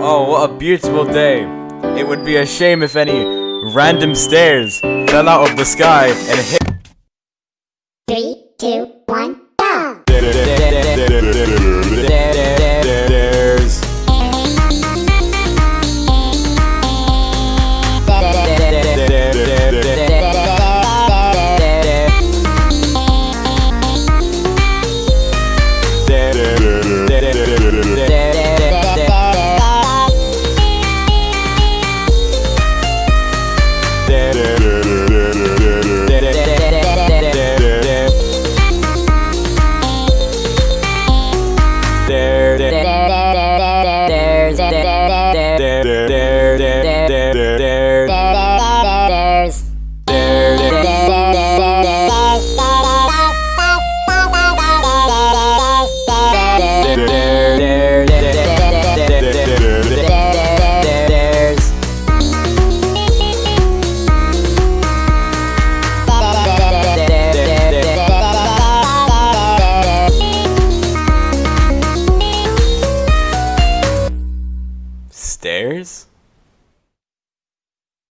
Oh, what a beautiful day. It would be a shame if any random stairs fell out of the sky and hit. Three, two, one, Stairs?